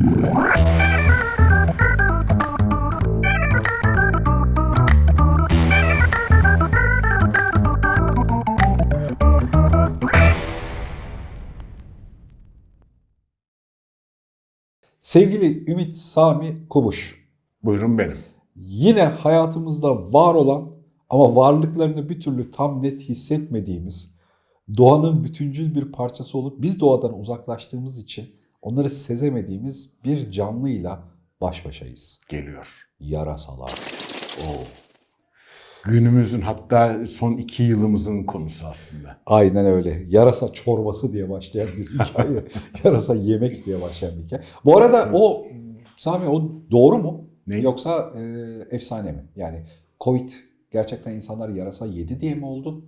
Sevgili Ümit Sami Kubuş, Buyurun benim. yine hayatımızda var olan ama varlıklarını bir türlü tam net hissetmediğimiz, doğanın bütüncül bir parçası olup biz doğadan uzaklaştığımız için onları sezemediğimiz bir canlıyla baş başayız. Geliyor. Yarasalar. Oo. Günümüzün hatta son iki yılımızın konusu aslında. Aynen öyle. Yarasa çorbası diye başlayan bir hikaye. Yarasa yemek diye başlayan bir hikaye. Bu arada o Sami o doğru mu? Ne? Yoksa e, efsane mi? Yani Covid gerçekten insanlar yarasa yedi diye mi oldu?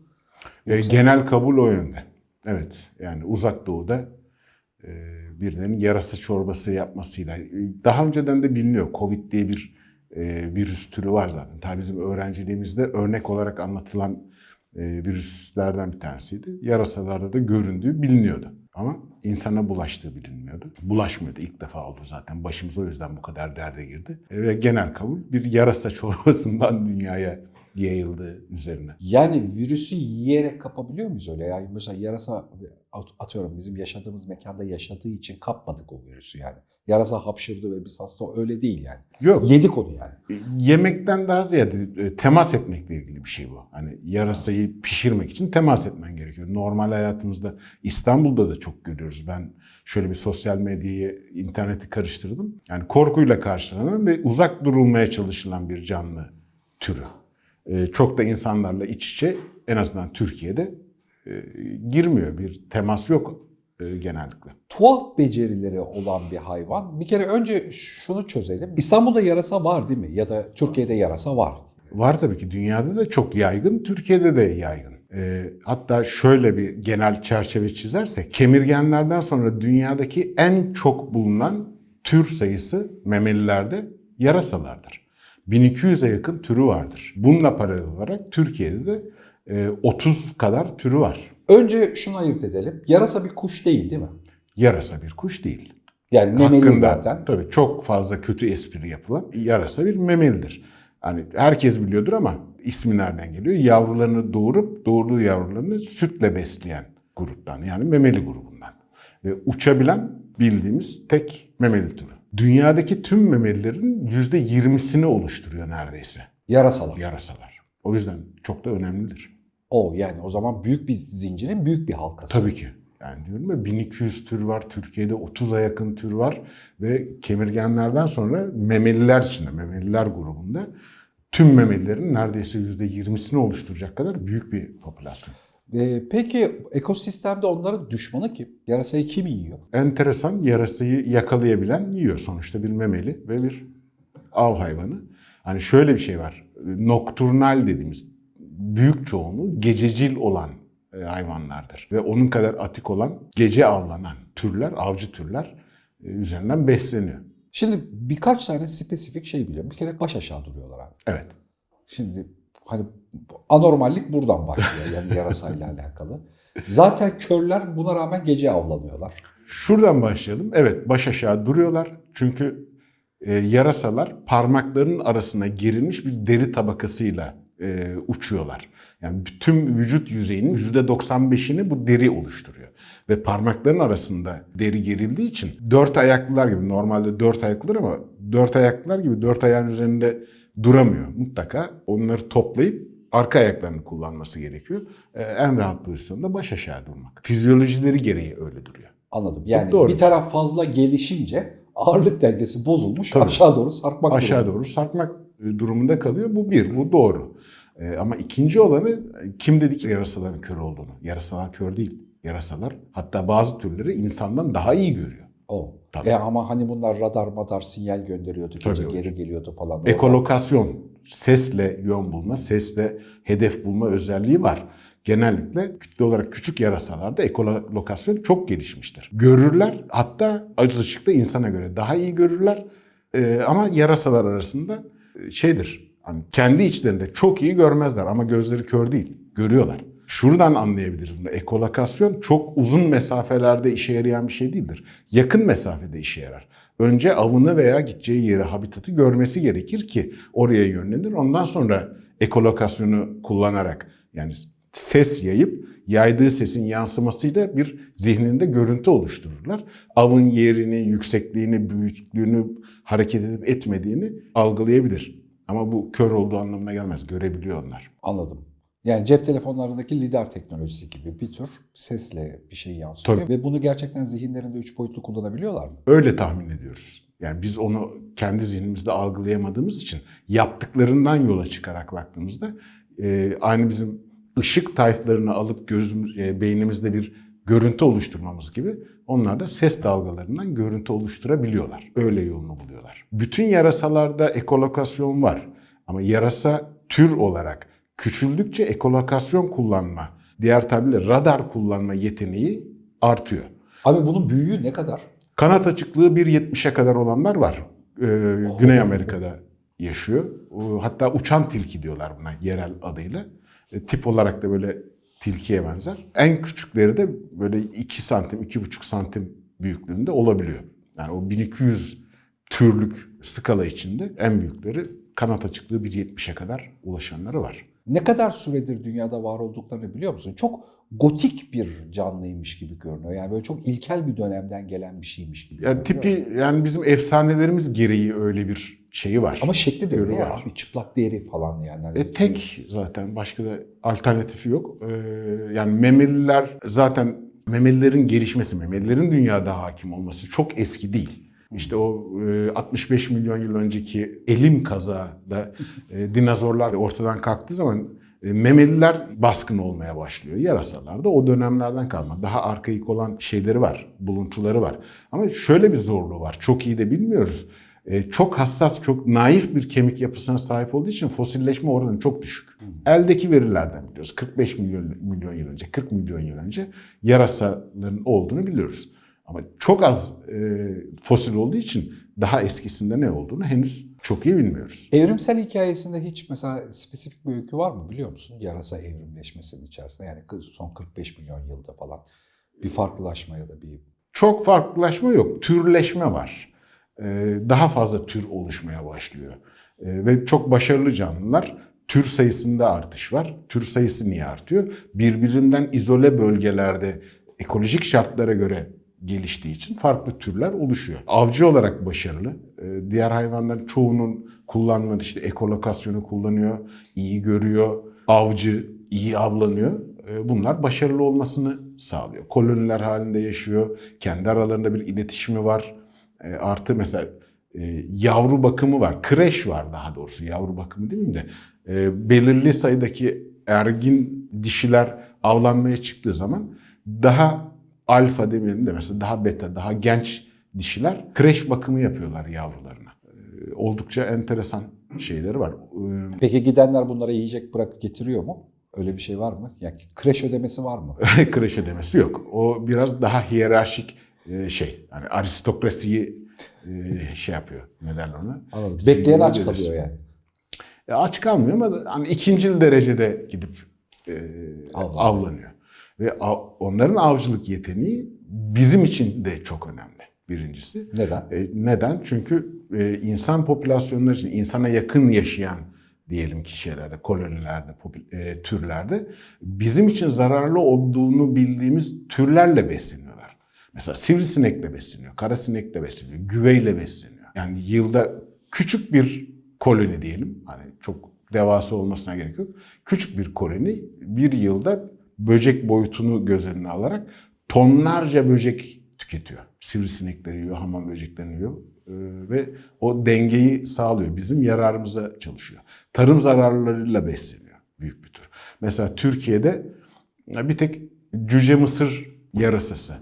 E, Yoksa- genel kabul o yönde. Evet yani uzak doğuda e, birilerinin yarasa çorbası yapmasıyla. Daha önceden de biliniyor. Covid diye bir e, virüs türü var zaten. Tabii bizim öğrenciliğimizde örnek olarak anlatılan e, virüslerden bir tanesiydi. Yarasalarda da göründüğü biliniyordu. Ama insana bulaştığı bilinmiyordu. Bulaşmıyordu. İlk defa oldu zaten. Başımız o yüzden bu kadar derde girdi. Ve genel kabul bir yarasa çorbasından dünyaya yayıldı üzerine. Yani virüsü yiyerek kapabiliyor muyuz öyle? Yani mesela yarasa atıyorum bizim yaşadığımız mekanda yaşadığı için kapmadık o virüsü yani. Yarasa hapşırdı ve biz hasta öyle değil yani. Yok. Yedik onu yani. Yemekten daha ziyade e, temas etmekle ilgili bir şey bu. Hani yarasayı pişirmek için temas etmen gerekiyor. Normal hayatımızda İstanbul'da da çok görüyoruz. Ben şöyle bir sosyal medyayı, interneti karıştırdım. Yani korkuyla karşılanan ve uzak durulmaya çalışılan bir canlı türü. E, Çok da insanlarla iç içe en azından Türkiye'de e, girmiyor. Bir temas yok e, genellikle. Tuhaf becerileri olan bir hayvan. Bir kere önce şunu çözelim. İstanbul'da yarasa var değil mi? Ya da Türkiye'de yarasa var. Var tabii ki dünyada da çok yaygın, Türkiye'de de yaygın. Ee, hatta şöyle bir genel çerçeve çizersek, kemirgenlerden sonra dünyadaki en çok bulunan tür sayısı memelilerde yarasalardır. 1200'e yakın türü vardır. Bununla paralel olarak Türkiye'de de e, 30 kadar türü var. Önce şunu ayırt edelim. Yarasa bir kuş değil değil mi? Yarasa bir kuş değil. Yani memeli Hakkında zaten. Tabii çok fazla kötü espri yapılan yarasa bir memelidir. Hani herkes biliyordur ama ismi nereden geliyor? Yavrularını doğurup doğurduğu yavrularını sütle besleyen gruptan yani memeli grubundan. Ve uçabilen bildiğimiz tek memeli türü. Dünyadaki tüm memelilerin %20'sini oluşturuyor neredeyse Yarasalar. yarasalar. O yüzden çok da önemlidir. O yani o zaman büyük bir zincirin büyük bir halkası. Tabii ki. Yani diyorum ya 1200 tür var, Türkiye'de 30'a yakın tür var ve kemirgenlerden sonra memeliler içinde, memeliler grubunda tüm memelilerin neredeyse %20'sini oluşturacak kadar büyük bir popülasyon. Ee, peki ekosistemde onların düşmanı kim? Yarasayı kim yiyor? Enteresan yarasayı yakalayabilen yiyor. Sonuçta bir memeli ve bir av hayvanı. Hani şöyle bir şey var. Nokturnal dediğimiz büyük çoğunluğu gececil olan e, hayvanlardır. Ve onun kadar atik olan gece avlanan türler, avcı türler e, üzerinden besleniyor. Şimdi birkaç tane spesifik şey biliyorum. Bir kere baş aşağı duruyorlar abi. Evet. Şimdi hani anormallik buradan başlıyor yani yarasayla alakalı. Zaten körler buna rağmen gece avlanıyorlar. Şuradan başlayalım. Evet baş aşağı duruyorlar. Çünkü e, yarasalar parmaklarının arasına gerilmiş bir deri tabakasıyla e, uçuyorlar. Yani tüm vücut yüzeyinin %95'ini bu deri oluşturuyor. Ve parmakların arasında deri gerildiği için dört ayaklılar gibi normalde dört ayaklılar ama dört ayaklılar gibi dört ayağın üzerinde duramıyor. Mutlaka onları toplayıp arka ayaklarını kullanması gerekiyor. E, en rahat pozisyonda baş aşağı durmak. Fizyolojileri gereği öyle duruyor. Anladım. Yani doğru. bir taraf fazla gelişince ağırlık dengesi bozulmuş Tabii. aşağı doğru sarkmak aşağı durumunda. doğru sarkmak e, durumunda kalıyor. Bu bir, bu doğru. E, ama ikinci olanı e, kim dedik ki yarasaların kör olduğunu? Yarasalar kör değil. Yarasalar hatta bazı türleri insandan daha iyi görüyor. O. Tabii. E ama hani bunlar radar madar sinyal gönderiyordu. Gece Tabii geri geliyordu falan. Ekolokasyon, sesle yön bulma, sesle hedef bulma özelliği var. Genellikle kütle olarak küçük yarasalarda ekolokasyon çok gelişmiştir. Görürler hatta acı ışıkta insana göre daha iyi görürler. Ee, ama yarasalar arasında e, şeydir, hani kendi içlerinde çok iyi görmezler ama gözleri kör değil, görüyorlar. Şuradan anlayabiliriz bunu. Ekolokasyon çok uzun mesafelerde işe yarayan bir şey değildir. Yakın mesafede işe yarar. önce avını veya gideceği yeri, habitatı görmesi gerekir ki oraya yönlenir. Ondan sonra ekolokasyonu kullanarak yani ses yayıp yaydığı sesin yansımasıyla bir zihninde görüntü oluştururlar. Avın yerini, yüksekliğini, büyüklüğünü, hareket edip etmediğini algılayabilir. Ama bu kör olduğu anlamına gelmez. Görebiliyor onlar. Anladım. Yani cep telefonlarındaki lidar teknolojisi gibi bir tür sesle bir şey yansıtıyor. Tabii. Ve bunu gerçekten zihinlerinde üç boyutlu kullanabiliyorlar mı? Öyle tahmin ediyoruz. Yani biz onu kendi zihnimizde algılayamadığımız için yaptıklarından yola çıkarak baktığımızda e, aynı bizim ışık tayflarını alıp gözümüz, e, beynimizde bir görüntü oluşturmamız gibi onlar da ses dalgalarından görüntü oluşturabiliyorlar. Öyle yolunu buluyorlar. Bütün yarasalarda ekolokasyon var. Ama yarasa tür olarak küçüldükçe ekolokasyon kullanma, diğer tabirle radar kullanma yeteneği artıyor. Abi bunun büyüğü ne kadar? Kanat açıklığı 1.70'e kadar olanlar var. Ee, Güney Amerika'da yaşıyor. Hatta uçan tilki diyorlar buna yerel adıyla. E, tip olarak da böyle tilkiye benzer. En küçükleri de böyle 2 santim, 2,5 santim büyüklüğünde olabiliyor. Yani o 1200 türlük skala içinde en büyükleri kanat açıklığı 1.70'e kadar ulaşanları var. Ne kadar süredir dünyada var olduklarını biliyor musun? Çok gotik bir canlıymış gibi görünüyor. Yani böyle çok ilkel bir dönemden gelen bir şeymiş gibi Yani tipi yani bizim efsanelerimiz gereği öyle bir şeyi var. Ama şekli de öyle ya var. abi. Çıplak deri falan yani. Hani E, tek zaten başka da alternatifi yok. Ee, yani memeliler zaten memelilerin gelişmesi, memelilerin dünyada hakim olması çok eski değil. İşte o e, 65 milyon yıl önceki elim kazada e, dinozorlar ortadan kalktığı zaman e, memeliler baskın olmaya başlıyor. Yarasalar da o dönemlerden kalma. Daha arkaik olan şeyleri var, buluntuları var. Ama şöyle bir zorluğu var. Çok iyi de bilmiyoruz. E, çok hassas, çok naif bir kemik yapısına sahip olduğu için fosilleşme oranı çok düşük. Eldeki verilerden biliyoruz. 45 milyon, milyon yıl önce, 40 milyon yıl önce yarasaların olduğunu biliyoruz. Ama çok az e, fosil olduğu için daha eskisinde ne olduğunu henüz çok iyi bilmiyoruz. Evrimsel hikayesinde hiç mesela spesifik bir öykü var mı biliyor musun? Yarasa evrimleşmesinin içerisinde yani son 45 milyon yılda falan bir farklılaşma ya da bir Çok farklılaşma yok, türleşme var. E, daha fazla tür oluşmaya başlıyor. E, ve çok başarılı canlılar tür sayısında artış var. Tür sayısı niye artıyor? Birbirinden izole bölgelerde ekolojik şartlara göre geliştiği için farklı türler oluşuyor. Avcı olarak başarılı. Ee, Diğer hayvanların çoğunun kullanmadığı işte ekolokasyonu kullanıyor, iyi görüyor, avcı, iyi avlanıyor. Ee, Bunlar başarılı olmasını sağlıyor. Koloniler halinde yaşıyor, kendi aralarında bir iletişimi var. Ee, Artı mesela e, yavru bakımı var, kreş var daha doğrusu yavru bakımı değil mi de belirli sayıdaki ergin dişiler avlanmaya çıktığı zaman daha alfa demeyelim de mesela daha beta, daha genç dişiler kreş bakımı yapıyorlar yavrularına. Ee, Oldukça enteresan şeyleri var. Ee, Peki gidenler bunlara yiyecek bırakıp getiriyor mu? Öyle bir şey var mı? Yani kreş ödemesi var mı? kreş ödemesi yok. O biraz daha hiyerarşik e, şey. Yani aristokrasiyi e, şey yapıyor. Ne derler ona? Anladım. Bekleyen aç kalıyor yani. E, aç kalmıyor ama hani ikincil derecede gidip e, Avlanıyor. avlanıyor. Ve onların avcılık yeteneği bizim için de çok önemli birincisi. Neden? E, neden? Çünkü e, insan popülasyonları için insana yakın yaşayan diyelim ki şeylerde, kolonilerde, e, türlerde bizim için zararlı olduğunu bildiğimiz türlerle besleniyorlar. Mesela sivrisinekle besleniyor, karasinekle besleniyor, güveyle besleniyor. Yani yılda küçük bir koloni diyelim, hani çok devasa olmasına gerek yok. Küçük bir koloni bir yılda böcek boyutunu göz önüne alarak tonlarca böcek tüketiyor. Sivrisinekleri yiyor, hamam böceklerini yiyor Ee, ve o dengeyi sağlıyor. Bizim yararımıza çalışıyor. Tarım zararlarıyla besleniyor büyük bir tür. Mesela Türkiye'de bir tek cüce mısır yarasası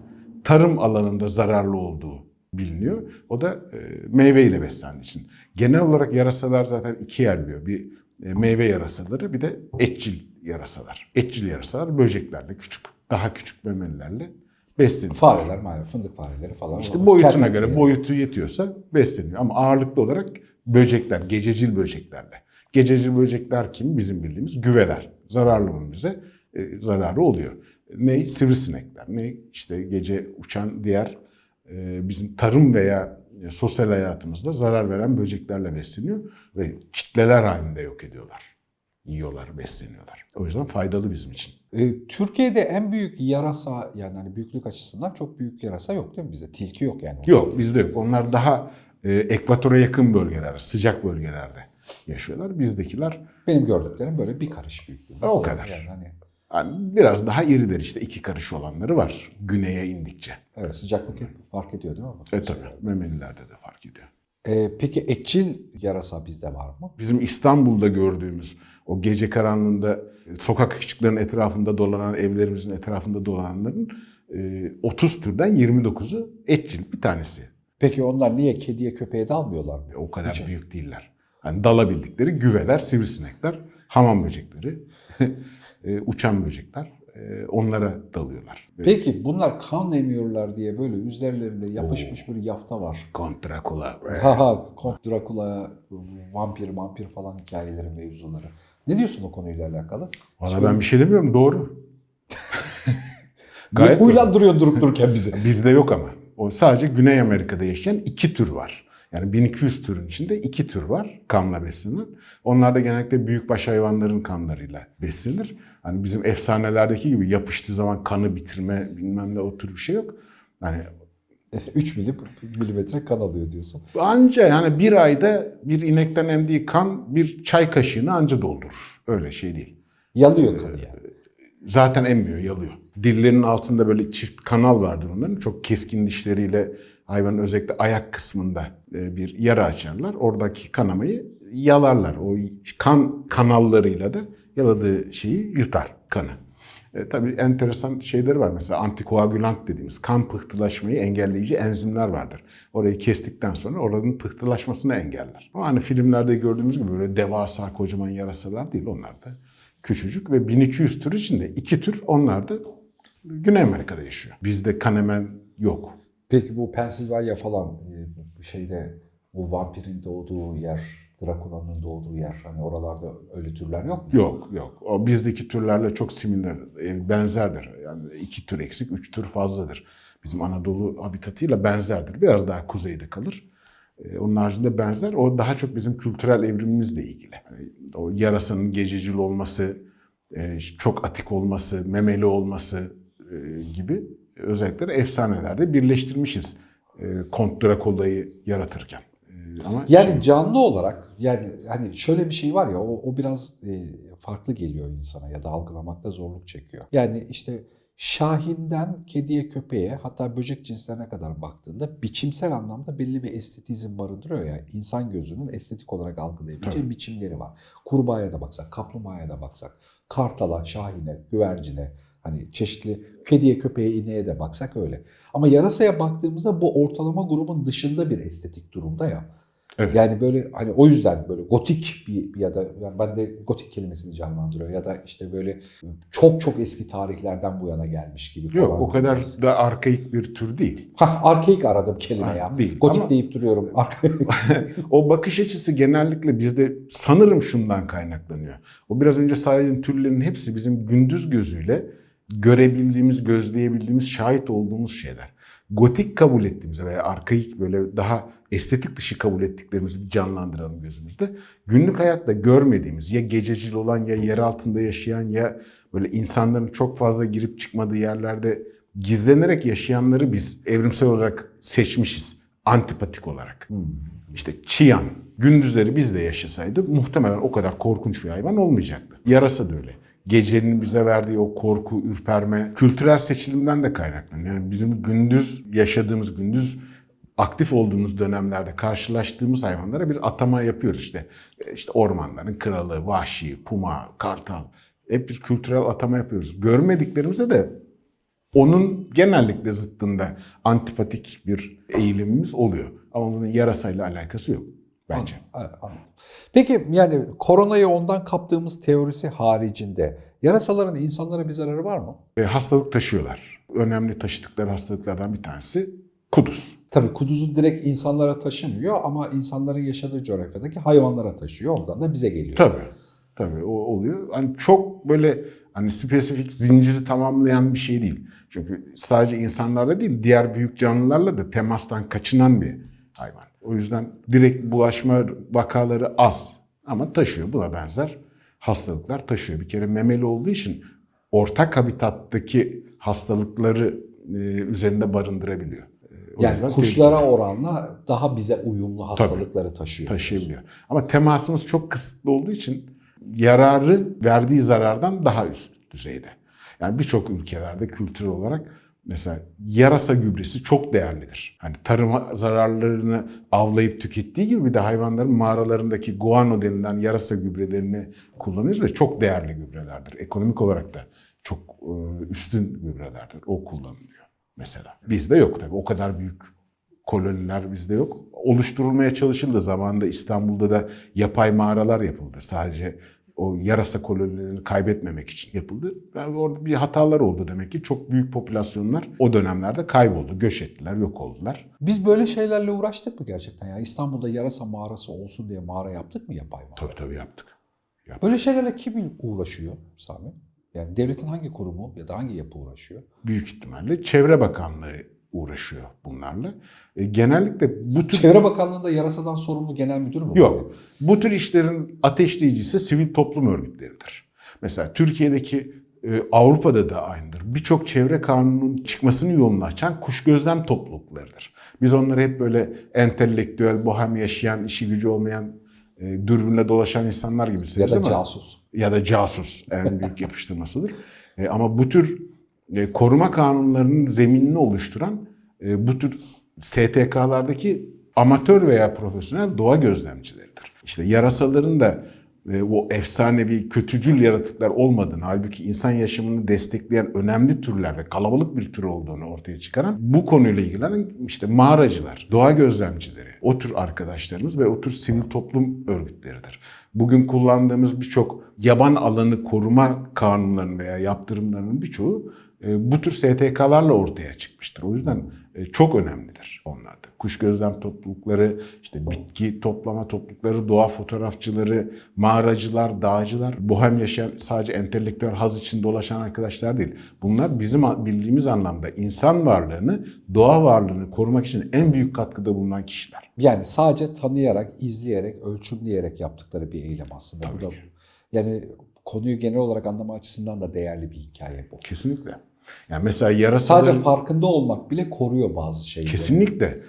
tarım alanında zararlı olduğu biliniyor. O da e, meyveyle beslendiği için. Genel olarak yarasalar zaten ikiye ayrılıyor. Bir e, meyve yarasaları bir de etçil yarasalar. Etçil yarasalar böceklerle küçük, daha küçük memelilerle besleniyor. Fareler, maalesef fındık fareleri falan. İşte var. boyutuna Termik göre yani. boyutu yetiyorsa besleniyor. Ama ağırlıklı olarak böcekler, gececil böceklerle. Gececil böcekler kim? Bizim bildiğimiz güveler. Zararlı mı bize? E, zararı oluyor. Ne? Sivrisinekler. Ne? işte gece uçan diğer e, bizim tarım veya e, sosyal hayatımızda zarar veren böceklerle besleniyor ve kitleler halinde yok ediyorlar. Yiyorlar, besleniyorlar. O yüzden faydalı bizim için. E, Türkiye'de en büyük yarasa yani hani büyüklük açısından çok büyük yarasa yok değil mi bizde? Tilki yok yani. Yok bizde yok. Onlar daha e, ekvatora yakın bölgelerde, sıcak bölgelerde yaşıyorlar. Bizdekiler Benim gördüklerim böyle bir karış büyüklüğünde. O kadar. Yani hani yani biraz daha iriler işte iki karış olanları var güneye indikçe. evet sıcaklık hep fark ediyor değil mi? E tabi memelilerde de fark ediyor. E, peki etçil yarasa bizde var mı? Bizim İstanbul'da gördüğümüz o gece karanlığında e, sokak ışıklarının etrafında dolanan, evlerimizin etrafında dolananların e, 30 türden 29'u etçil bir tanesi. Peki onlar niye kediye köpeğe dalmıyorlar mı? E, O kadar Hiç. büyük değiller. Hani dalabildikleri güveler, sivrisinekler, hamam böcekleri, e, uçan böcekler e, onlara dalıyorlar. Peki bunlar kan emiyorlar diye böyle üzerlerinde yapışmış bir yafta var. Kont Drakula, vampir, vampir falan hikayelerin mevzuları. Ne diyorsun o konuyla alakalı? Valla ben bir şey demiyorum doğru. Gayet huylandırıyor durup dururken bizi? Bizde yok ama. O sadece Güney Amerika'da yaşayan iki tür var. Yani 1200 türün içinde iki tür var kanla beslenen. Onlar da genellikle büyükbaş hayvanların kanlarıyla beslenir. Hani bizim efsanelerdeki gibi yapıştığı zaman kanı bitirme bilmem ne o tür bir şey yok. Hani 3 milim, milimetre kan alıyor diyorsun. anca yani bir ayda bir inekten emdiği kan bir çay kaşığını anca doldurur. Öyle şey değil. Yalıyor kanı yani. Zaten emmiyor, yalıyor. Dillerinin altında böyle çift kanal vardır onların. Çok keskin dişleriyle hayvanın özellikle ayak kısmında e, bir yara açarlar. Oradaki kanamayı yalarlar. O kan kanallarıyla da yaladığı şeyi yutar kanı. E, tabii enteresan şeyleri var. Mesela antikoagülant dediğimiz kan pıhtılaşmayı engelleyici enzimler vardır. Orayı kestikten sonra oranın pıhtılaşmasını engeller. Ama hani filmlerde gördüğümüz gibi böyle devasa kocaman yarasalar değil. Onlar da küçücük ve 1200 tür içinde iki tür onlar da Güney Amerika'da yaşıyor. Bizde kanemen yok. Peki bu Pensilvanya falan e, şeyde bu vampirin doğduğu yer, Drakula'nın doğduğu yer hani oralarda öyle türler yok mu? Yok yok. O bizdeki türlerle çok similler, e, benzerdir. Yani iki tür eksik, üç tür fazladır. Bizim Anadolu habitatıyla benzerdir. Biraz daha kuzeyde kalır. E, Onun haricinde benzer. O daha çok bizim kültürel evrimimizle ilgili. Yani o yarasanın gececil olması, e, çok atik olması, memeli olması gibi özellikleri efsanelerde birleştirmişiz. Kont Drakula'yı yaratırken. Ama Yani şey- canlı olarak yani hani şöyle bir şey var ya o, o biraz e, farklı geliyor insana ya da algılamakta zorluk çekiyor. Yani işte Şahinden kediye köpeğe hatta böcek cinslerine kadar baktığında biçimsel anlamda belli bir estetizm barındırıyor ya. insan gözünün estetik olarak algılayabileceği Tabii. biçimleri var. Kurbağaya da baksak, kaplumbağaya da baksak, kartala, şahine, güvercine hani çeşitli kediye, köpeğe, ineğe de baksak öyle. Ama yarasaya baktığımızda bu ortalama grubun dışında bir estetik durumda ya. Evet. Yani böyle hani o yüzden böyle gotik bir ya da yani ben de gotik kelimesini canlandırıyor ya da işte böyle çok çok eski tarihlerden bu yana gelmiş gibi Yok falan. o kadar da arkaik bir tür değil. Hah arkaik aradım kelime Ha, ya. değil. Gotik Ama- deyip duruyorum. O bakış açısı genellikle bizde sanırım şundan kaynaklanıyor. O biraz önce saydığım türlerin hepsi bizim gündüz gözüyle görebildiğimiz, gözleyebildiğimiz, şahit olduğumuz şeyler. Gotik kabul ettiğimiz veya arkaik böyle daha estetik dışı kabul ettiklerimizi bir canlandıralım gözümüzde. Günlük hayatta görmediğimiz ya gececil olan ya yer altında yaşayan ya böyle insanların çok fazla girip çıkmadığı yerlerde gizlenerek yaşayanları biz evrimsel olarak seçmişiz. Antipatik olarak. Hmm. İşte çiyan. Gündüzleri bizde yaşasaydı muhtemelen o kadar korkunç bir hayvan olmayacaktı. Yarasa da öyle. Gecenin bize verdiği o korku, ürperme, kültürel seçilimden de kaynaklanıyor. Yani bizim gündüz yaşadığımız, gündüz aktif olduğumuz dönemlerde karşılaştığımız hayvanlara bir atama yapıyoruz işte. İşte ormanların kralı, vahşi, puma, kartal. Hep bir kültürel atama yapıyoruz. Görmediklerimize de onun genellikle zıttında antipatik bir eğilimimiz oluyor. Ama bunun yarasayla alakası yok bence. Evet, anladım. Peki yani koronayı ondan kaptığımız teorisi haricinde yarasaların insanlara bir zararı var mı? Ve hastalık taşıyorlar. Önemli taşıdıkları hastalıklardan bir tanesi kuduz. Tabii kuduzu direkt insanlara taşımıyor ama insanların yaşadığı coğrafyadaki hayvanlara taşıyor. Ondan da bize geliyor. Tabii. Tabii o oluyor. Hani çok böyle hani spesifik zinciri tamamlayan bir şey değil. Çünkü sadece insanlarda değil diğer büyük canlılarla da temastan kaçınan bir hayvan. O yüzden direkt bulaşma vakaları az ama taşıyor. Buna benzer hastalıklar taşıyor. Bir kere memeli olduğu için ortak habitattaki hastalıkları e, üzerinde barındırabiliyor. E, o Yani kuşlara tehlikeli. oranla daha bize uyumlu hastalıkları taşıyor. taşıyabiliyor. Ama temasımız çok kısıtlı olduğu için yararı verdiği zarardan daha üst düzeyde. Yani birçok ülkelerde kültür olarak mesela yarasa gübresi çok değerlidir. Hani tarım zararlarını avlayıp tükettiği gibi bir de hayvanların mağaralarındaki guano denilen yarasa gübrelerini kullanıyoruz ve çok değerli gübrelerdir. Ekonomik olarak da çok e, üstün gübrelerdir. O kullanılıyor mesela. Bizde yok tabii. O kadar büyük koloniler bizde yok. Oluşturulmaya çalışıldı. Zamanında İstanbul'da da yapay mağaralar yapıldı. Sadece o yarasa kolonilerini kaybetmemek için yapıldı. Yani orada bir hatalar oldu demek ki. Çok büyük popülasyonlar o dönemlerde kayboldu. Göç ettiler, yok oldular. Biz böyle şeylerle uğraştık mı gerçekten? Yani İstanbul'da yarasa mağarası olsun diye mağara yaptık mı yapay mağara? Tabii tabii yaptık. Böyle şeylerle kim uğraşıyor Sami? Yani devletin hangi kurumu ya da hangi yapı uğraşıyor? Büyük ihtimalle Çevre Bakanlığı uğraşıyor bunlarla. E, genellikle bu tür Çevre Bakanlığı'nda yarasadan sorumlu genel müdür mü? Yok. Bu tür işlerin ateşleyicisi sivil toplum örgütleridir. Mesela Türkiye'deki e, Avrupa'da da aynıdır. Birçok çevre kanunun çıkmasını yolunu açan kuş gözlem topluluklarıdır. Biz onları hep böyle entelektüel, bohem yaşayan, işi gücü olmayan, e, dürbünle dolaşan insanlar gibi Ya severiz da ama casus. ya da casus en büyük yapıştırmasıdır. E, ama bu tür koruma kanunlarının zeminini oluşturan e, bu tür STK'lardaki amatör veya profesyonel doğa gözlemcileridir. İşte yarasaların da e, o efsanevi kötücül yaratıklar olmadığını, halbuki insan yaşamını destekleyen önemli türler ve kalabalık bir tür olduğunu ortaya çıkaran bu konuyla ilgilenen işte mağaracılar, doğa gözlemcileri, o tür arkadaşlarımız ve o tür sivil toplum örgütleridir. Bugün kullandığımız birçok yaban alanı koruma kanunlarının veya yaptırımlarının birçoğu e, bu tür STK'larla ortaya çıkmıştır. O yüzden e, çok önemlidir onlar da. Kuş gözlem toplulukları, işte bitki toplama toplulukları, doğa fotoğrafçıları, mağaracılar, dağcılar, bohem yaşayan sadece entelektüel haz için dolaşan arkadaşlar değil. Bunlar bizim bildiğimiz anlamda insan varlığını, doğa varlığını korumak için en büyük katkıda bulunan kişiler. Yani sadece tanıyarak, izleyerek, ölçümleyerek yaptıkları bir eylem aslında. Tabii ki. yani konuyu genel olarak anlama açısından da değerli bir hikaye bu. Kesinlikle. Yani mesela yarasaların... Sadece farkında olmak bile koruyor bazı şeyleri. Kesinlikle.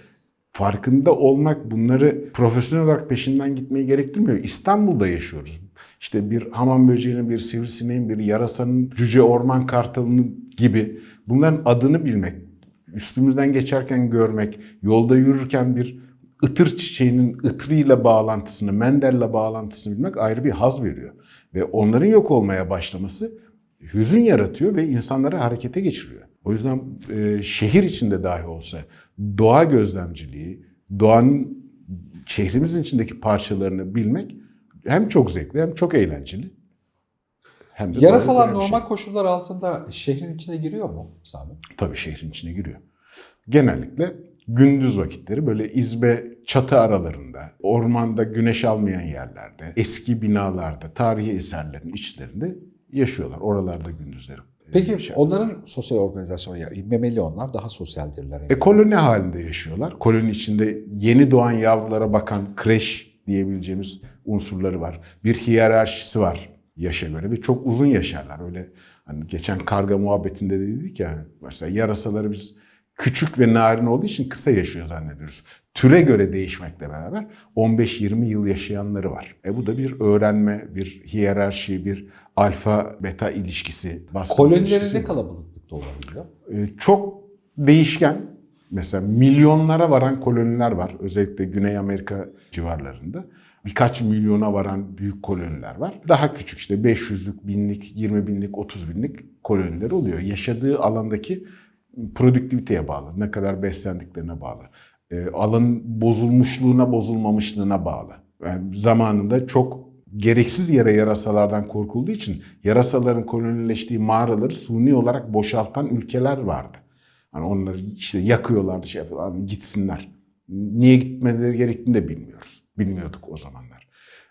Farkında olmak bunları profesyonel olarak peşinden gitmeyi gerektirmiyor. İstanbul'da yaşıyoruz. İşte bir hamam böceğinin, bir sivrisineğin, bir yarasanın, cüce orman kartalının gibi bunların adını bilmek, üstümüzden geçerken görmek, yolda yürürken bir ıtır çiçeğinin ıtırıyla bağlantısını, mendelle bağlantısını bilmek ayrı bir haz veriyor. Ve onların yok olmaya başlaması hüzün yaratıyor ve insanları harekete geçiriyor. O yüzden e, şehir içinde dahi olsa doğa gözlemciliği, doğanın şehrimizin içindeki parçalarını bilmek hem çok zevkli hem çok eğlenceli. Hem de Yarasalar bir normal şey. koşullar altında şehrin içine giriyor mu Sami? Tabii şehrin içine giriyor. Genellikle gündüz vakitleri böyle izbe çatı aralarında, ormanda güneş almayan yerlerde, eski binalarda, tarihi eserlerin içlerinde yaşıyorlar. Oralarda gündüzleri. Peki yaşarlar. onların sosyal organizasyonu, memeli onlar daha sosyaldirler. E, koloni halinde yaşıyorlar. Koloni içinde yeni doğan yavrulara bakan kreş diyebileceğimiz unsurları var. Bir hiyerarşisi var yaşa göre ve çok uzun yaşarlar. Öyle hani geçen karga muhabbetinde de dedik ya mesela yarasaları biz küçük ve narin olduğu için kısa yaşıyor zannediyoruz. Türe göre değişmekle beraber 15-20 yıl yaşayanları var. E bu da bir öğrenme, bir hiyerarşi, bir alfa beta ilişkisi. Kolonileri ne kalabalıklıkta olabiliyor? Ee, çok değişken. Mesela milyonlara varan koloniler var. Özellikle Güney Amerika civarlarında. Birkaç milyona varan büyük koloniler var. Daha küçük işte 500'lük, binlik, 20 binlik, 30 binlik koloniler oluyor. Yaşadığı alandaki produktiviteye bağlı. Ne kadar beslendiklerine bağlı. Ee, alanın bozulmuşluğuna, bozulmamışlığına bağlı. Yani zamanında çok gereksiz yere yarasalardan korkulduğu için yarasaların kolonileştiği mağaraları suni olarak boşaltan ülkeler vardı. Hani onları işte yakıyorlardı, şey yapıyorlar, gitsinler. Niye gitmeleri gerektiğini de bilmiyoruz. Bilmiyorduk o zamanlar.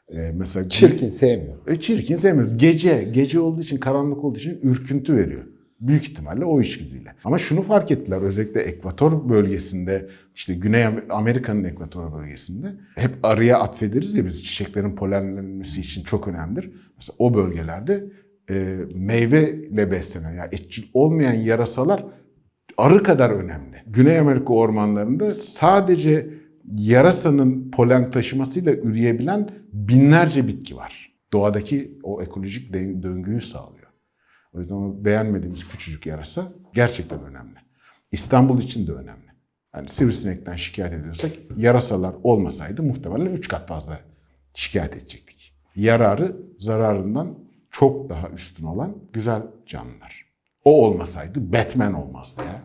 Ee, mesela Çirkin, sevmiyor. E, çirkin sevmiyoruz. Gece, gece olduğu için, karanlık olduğu için ürküntü veriyor. Büyük ihtimalle o içgüdüyle. Ama şunu fark ettiler özellikle ekvator bölgesinde işte Güney Am- Amerika'nın ekvator bölgesinde hep arıya atfederiz ya biz çiçeklerin polenlenmesi için çok önemlidir. Mesela o bölgelerde e, meyveyle beslenen yani etçil olmayan yarasalar arı kadar önemli. Güney Amerika ormanlarında sadece yarasanın polen taşımasıyla üreyebilen binlerce bitki var. Doğadaki o ekolojik dö- döngüyü sağlıyor. O yüzden onu beğenmediğimiz küçücük yarasa gerçekten önemli. İstanbul için de önemli. Yani sivrisinekten şikayet ediyorsak yarasalar olmasaydı muhtemelen 3 kat fazla şikayet edecektik. Yararı zararından çok daha üstün olan güzel canlılar. O olmasaydı Batman olmazdı ya.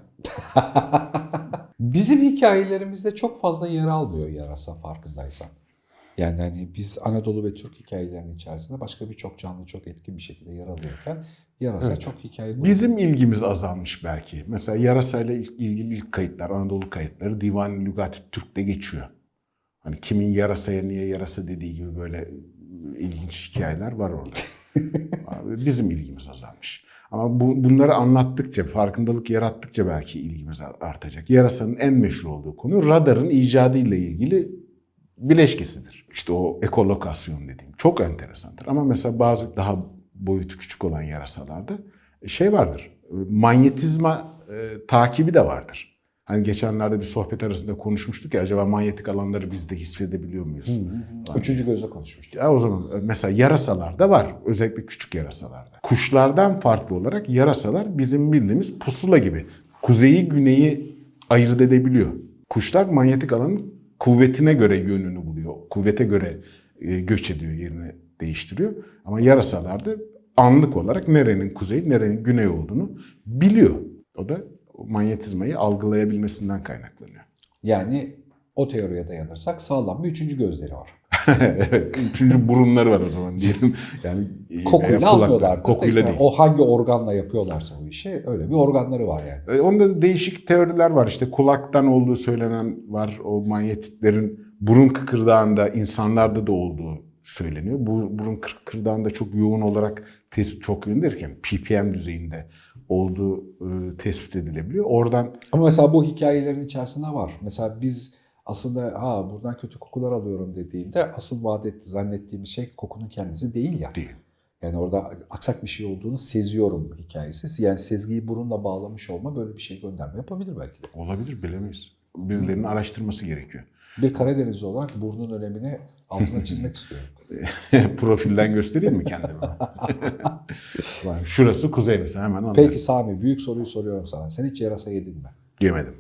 Bizim hikayelerimizde çok fazla yer almıyor yarasa farkındaysan. Yani hani biz Anadolu ve Türk hikayelerinin içerisinde başka birçok canlı çok etkin bir şekilde yer alıyorken yarasa Evet. çok hikaye Bizim ilgimiz azalmış belki. Mesela yarasayla ilgili ilk kayıtlar, Anadolu kayıtları Divan-ı Lügat-ı Türk'te geçiyor. Hani kimin yarasaya niye yarasa dediği gibi böyle ilginç hikayeler var orada. Bizim ilgimiz azalmış. Ama bu, bunları anlattıkça, farkındalık yarattıkça belki ilgimiz artacak. Yarasanın en meşhur olduğu konu radarın icadı ile ilgili bileşkesidir. İşte o ekolokasyon dediğim çok enteresandır. Ama mesela bazı daha boyutu küçük olan yarasalarda şey vardır. Manyetizma e, takibi de vardır. Hani geçenlerde bir sohbet arasında konuşmuştuk ya acaba manyetik alanları biz de hissedebiliyor muyuz? Falan. Üçüncü gözle konuşmuştuk. Ya o zaman e, mesela yarasalarda var. Özellikle küçük yarasalarda. Kuşlardan farklı olarak yarasalar bizim bildiğimiz pusula gibi. Kuzeyi güneyi ayırt edebiliyor. Kuşlar manyetik alanın kuvvetine göre yönünü buluyor. Kuvvete göre e, göç ediyor, yerini değiştiriyor. Ama yarasalarda anlık olarak nerenin kuzey, nerenin güney olduğunu biliyor. O da manyetizmayı algılayabilmesinden kaynaklanıyor. Yani o teoriye dayanırsak sağlam bir üçüncü gözleri var. evet, üçüncü burunları var o zaman diyelim. Yani e, Kokuyla almıyorlar. Kokuyla İşte değil. O hangi organla yapıyorlarsa o işi öyle bir organları var yani. E, Onda değişik teoriler var. İşte kulaktan olduğu söylenen var. O manyetitlerin burun kıkırdağında insanlarda da olduğu söyleniyor. Bu burun kıkırdağında çok yoğun olarak tespit çok yoğun derken ppm düzeyinde olduğu e, tespit edilebiliyor. Oradan Ama mesela bu hikayelerin içerisinde var. Mesela biz aslında ha buradan kötü kokular alıyorum dediğinde asıl vaat etti, zannettiğimiz şey kokunun kendisi değil ya. değil. Yani orada aksak bir şey olduğunu seziyorum hikayesi. Yani sezgiyi burunla bağlamış olma böyle bir şey gönderme yapabilir belki de. Olabilir bilemeyiz. Birilerinin araştırması gerekiyor. Bir Karadenizli olarak burnun önemini altına çizmek istiyorum. Profilden göstereyim mi kendimi? Şurası kuzey mesela hemen anlarım. Peki Sami büyük soruyu soruyorum sana. Sen hiç yarasa yedin mi? Yemedim.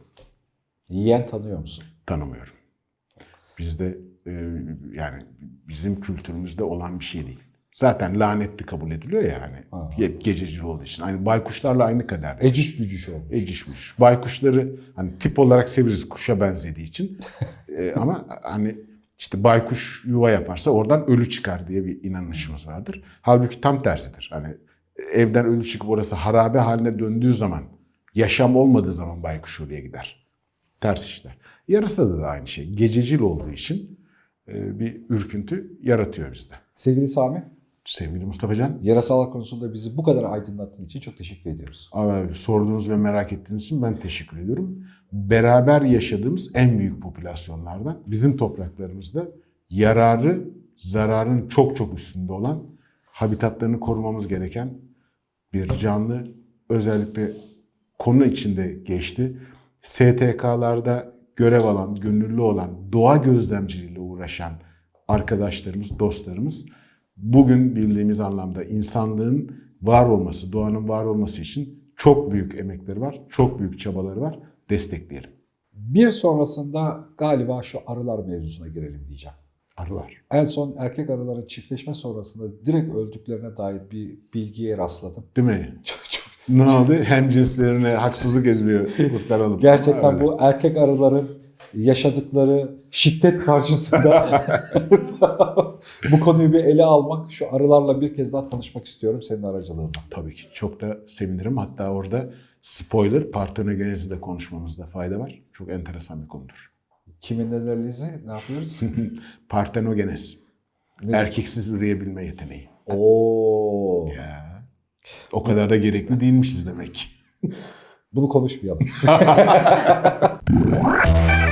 Yiyen tanıyor musun? tanımıyorum. Bizde e, yani bizim kültürümüzde olan bir şey değil. Zaten lanetli kabul ediliyor ya hani Ha. ge- gececi olduğu için. Aynı baykuşlarla aynı kadar. Eciş bücüş olmuş. Ecişmiş. Baykuşları hani tip olarak severiz kuşa benzediği için. E, ama hani işte baykuş yuva yaparsa oradan ölü çıkar diye bir inanışımız vardır. Halbuki tam tersidir. Hani evden ölü çıkıp orası harabe haline döndüğü zaman, yaşam olmadığı zaman baykuş oraya gider. Ters işler. Yarasada da aynı şey. Gececil olduğu için e, bir ürküntü yaratıyor bizde. Sevgili Sami, Sevgili Mustafa Can, yarasalar konusunda bizi bu kadar aydınlattığın için çok teşekkür ediyoruz. Abi, sorduğunuz ve merak ettiğiniz için ben teşekkür ediyorum. Beraber yaşadığımız en büyük popülasyonlardan bizim topraklarımızda yararı zararın çok çok üstünde olan habitatlarını korumamız gereken bir canlı özellikle konu içinde geçti. STK'larda görev alan, gönüllü olan, doğa gözlemciliğiyle uğraşan arkadaşlarımız, dostlarımız bugün bildiğimiz anlamda insanlığın var olması, doğanın var olması için çok büyük emekleri var, çok büyük çabaları var. Destekleyelim. Bir sonrasında galiba şu arılar mevzusuna girelim diyeceğim. Arılar. En son erkek arıların çiftleşme sonrasında direkt öldüklerine dair bir bilgiye rastladım. Değil mi? Çok, çok Ne oldu? Hem cinslerine haksızlık ediliyor. Kurtaralım. Gerçekten bu erkek arıların yaşadıkları şiddet karşısında bu konuyu bir ele almak, şu arılarla bir kez daha tanışmak istiyorum senin aracılığınla. Tabii ki. Çok da sevinirim. Hatta orada spoiler partenogenezi de konuşmamızda fayda var. Çok enteresan bir konudur. Kimin analizi ne yapıyoruz? Partenogenez. Ne? Erkeksiz üreyebilme yeteneği. Oo. Ya. O kadar da gerekli değilmişiz demek. Bunu konuşmayalım.